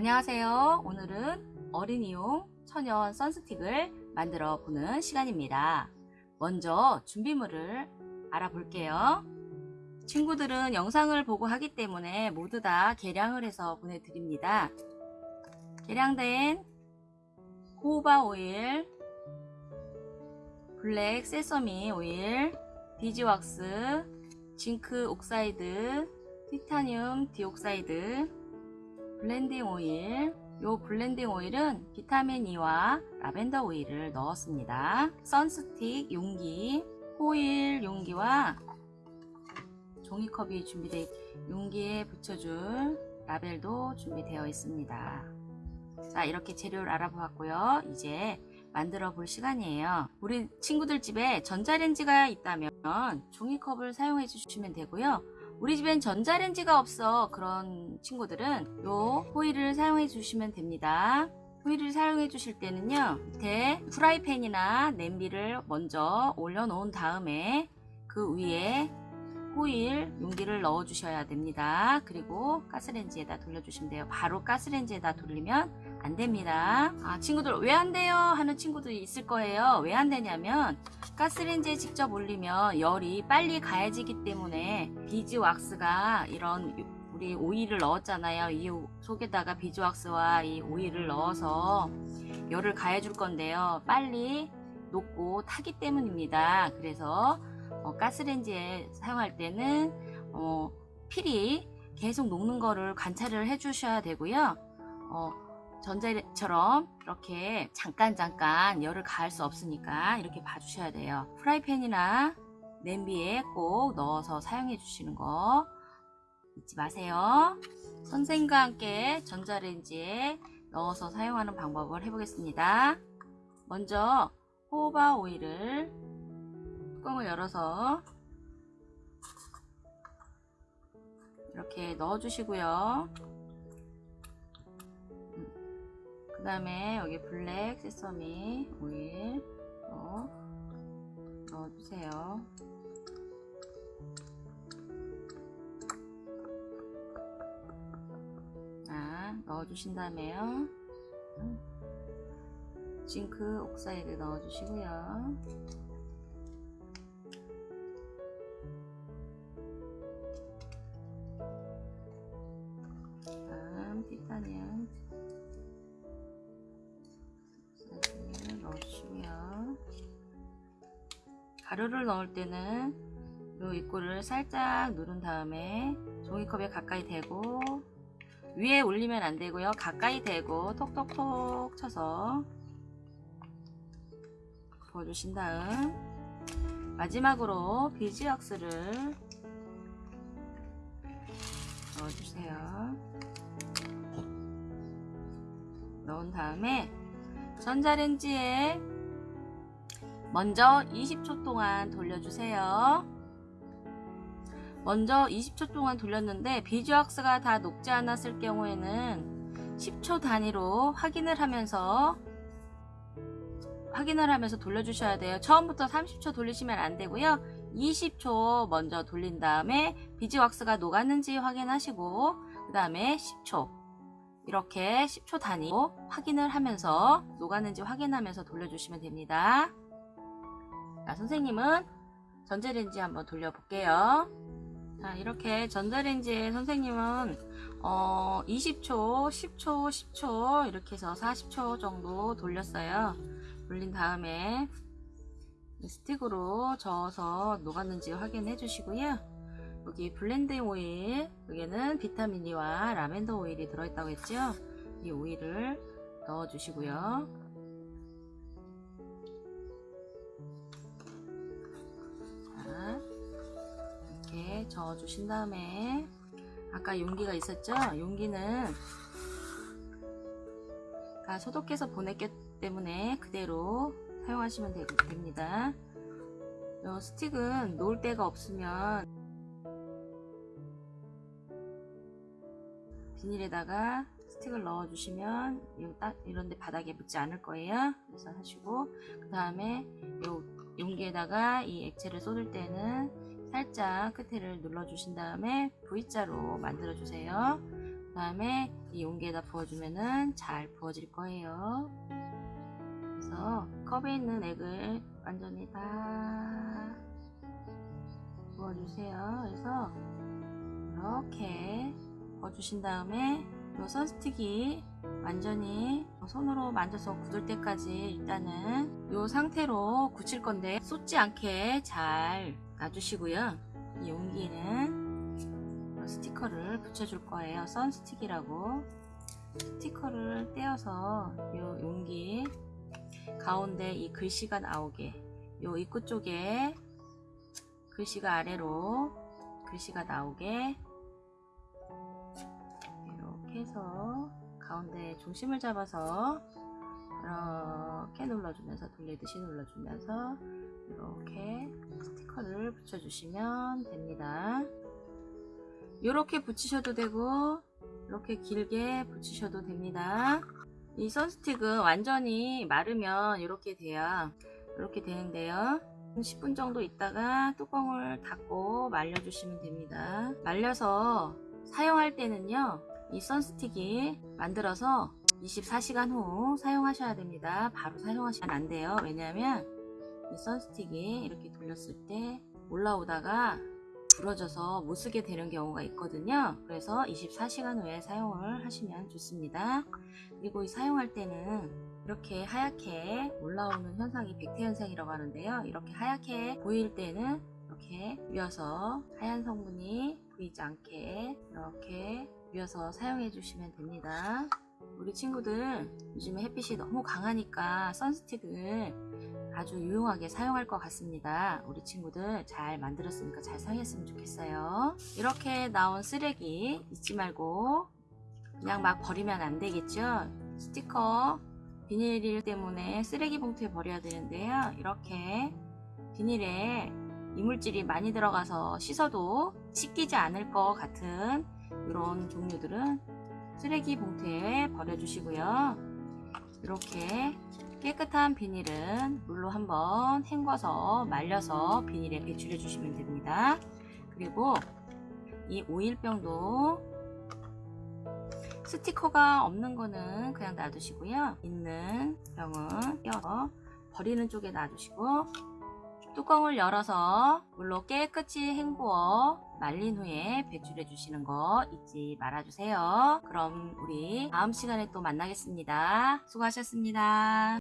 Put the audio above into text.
안녕하세요. 오늘은 어린이용 천연 선스틱을 만들어 보는 시간입니다. 먼저 준비물을 알아볼게요. 친구들은 영상을 보고 하기 때문에 모두 다 계량을 해서 보내드립니다. 계량된 호호바 오일, black sesame oil, beeswax, zinc oxide, titanium dioxide, blending oil 요 blending oil은 비타민 E와 라벤더 오일을 넣었습니다. 선스틱 용기, 호일 용기와 종이컵이 준비되어 용기에 붙여줄 라벨도 준비되어 있습니다. 자 이렇게 재료를 알아보았고요. 이제 만들어 볼 시간이에요. 우리 친구들 집에 전자레인지가 있다면 종이컵을 사용해 주시면 되고요. 우리 집엔 전자레인지가 없어 그런 친구들은 요 호일을 사용해 주시면 됩니다. 호일을 사용해 주실 때는요 밑에 프라이팬이나 냄비를 먼저 올려 놓은 다음에 그 위에 호일 용기를 넣어 주셔야 됩니다. 그리고 가스레인지에다 돌려주시면 돼요. 바로 가스레인지에다 돌리면 안 됩니다. 아, 친구들 왜 안 돼요? 하는 친구들이 있을 거예요. 왜 안 되냐면 가스레인지에 직접 올리면 열이 빨리 가해지기 때문에 beeswax가 이런 우리 오일을 넣었잖아요. 이 속에다가 비즈 왁스와 이 오일을 넣어서 열을 가해줄 건데요. 빨리 녹고 타기 때문입니다. 그래서 어, 가스레인지에 사용할 때는 어, 필히 계속 녹는 거를 관찰을 해 주셔야 되고요. 어, 전자처럼 이렇게 잠깐 잠깐 열을 가할 수 없으니까 이렇게 봐주셔야 돼요. 프라이팬이나 냄비에 꼭 넣어서 사용해 주시는 거 잊지 마세요. 선생님과 함께 전자레인지에 넣어서 사용하는 방법을 해보겠습니다. 먼저 호바 오일을 뚜껑을 열어서 이렇게 넣어 주시고요 그 다음에 여기 블랙 세서미 오일 넣어 주세요. 자 넣어 주신 다음에요. 징크 옥사이드 넣어 주시고요. 다음 티타늄 가루를 넣을 때는 이 입구를 살짝 누른 다음에 종이컵에 가까이 대고 위에 올리면 안 되고요. 가까이 대고 톡톡톡 쳐서 부어주신 다음 마지막으로 비즈왁스를 넣어주세요. 넣은 다음에 전자레인지에 먼저 20초 동안 돌려주세요. 먼저 20초 동안 돌렸는데 비즈왁스가 다 녹지 않았을 경우에는 10초 단위로 확인을 하면서 확인을 하면서 돌려주셔야 돼요. 처음부터 30초 돌리시면 안 되고요. 20초 먼저 돌린 다음에 비즈왁스가 녹았는지 확인하시고 그 다음에 10초 이렇게 10초 단위로 확인을 하면서 녹았는지 확인하면서 돌려주시면 됩니다. 자, 선생님은 전자레인지 한번 돌려볼게요. 자, 이렇게 전자레인지에 선생님은 어, 20초, 10초, 10초 이렇게 해서 40초 정도 돌렸어요. 돌린 다음에 스틱으로 저어서 녹았는지 확인해 주시고요. 여기 blending oil, 여기는 비타민 E와 라벤더 오일이 들어있다고 했죠. 이 오일을 넣어 주시고요. 저어 주신 다음에 아까 용기가 있었죠? 용기는 다 소독해서 보냈기 때문에 그대로 사용하시면 되, 됩니다. 이 스틱은 놓을 데가 없으면 비닐에다가 스틱을 넣어 주시면 이런데 바닥에 묻지 않을 거예요. 그래서 하시고 그 다음에 이 용기에다가 이 액체를 쏟을 때는 살짝 끝에를 눌러 주신 다음에 V자로 만들어 주세요. 그 다음에 이 용기에다 부어주면은 잘 부어질 거예요. 그래서 컵에 있는 액을 완전히 다 부어주세요. 그래서 이렇게 부어주신 다음에 이 선스틱이 완전히 손으로 만져서 굳을 때까지 일단은 이 상태로 굳힐 건데 쏟지 않게 잘 놔주시고요. 이 용기는 스티커를 붙여줄 거예요. 선스틱이라고 스티커를 떼어서 이 용기 가운데 이 글씨가 나오게 이 입구 쪽에 글씨가 아래로 글씨가 나오게 이렇게 해서 가운데 중심을 잡아서 이렇게 눌러주면서 돌리듯이 눌러주면서 이렇게 스티커를 붙여주시면 됩니다. 이렇게 붙이셔도 되고 이렇게 길게 붙이셔도 됩니다. 이 선스틱은 완전히 마르면 이렇게 돼요. 이렇게 되는데요. 10분 정도 있다가 뚜껑을 닫고 말려주시면 됩니다. 말려서 사용할 때는요. 이 선스틱이 만들어서 24시간 후 사용하셔야 됩니다. 바로 사용하시면 안 돼요. 왜냐하면 이 선스틱이 이렇게 돌렸을 때 올라오다가 부러져서 못 쓰게 되는 경우가 있거든요. 그래서 24시간 후에 사용을 하시면 좋습니다. 그리고 이 사용할 때는 이렇게 하얗게 올라오는 현상이 백태 현상이라고 하는데요. 이렇게 하얗게 보일 때는 이렇게 위어서 하얀 성분이 보이지 않게 이렇게 위어서 사용해 주시면 됩니다. 우리 친구들 요즘에 햇빛이 너무 강하니까 선스틱을 아주 유용하게 사용할 것 같습니다. 우리 친구들 잘 만들었으니까 잘 사용했으면 좋겠어요. 이렇게 나온 쓰레기 잊지 말고 그냥 막 버리면 안 되겠죠? 스티커 비닐 때문에 쓰레기 봉투에 버려야 되는데요. 이렇게 비닐에 이물질이 많이 들어가서 씻어도 씻기지 않을 것 같은 이런 종류들은 쓰레기 봉투에 버려주시고요. 이렇게 깨끗한 비닐은 물로 한번 헹궈서 말려서 비닐에 배출해 주시면 됩니다. 그리고 이 오일병도 스티커가 없는 거는 그냥 놔두시고요. 있는 병은 껴서 버리는 쪽에 놔두시고 뚜껑을 열어서 물로 깨끗이 헹구어 말린 후에 배출해 주시는 거 잊지 말아 주세요. 그럼 우리 다음 시간에 또 만나겠습니다. 수고하셨습니다.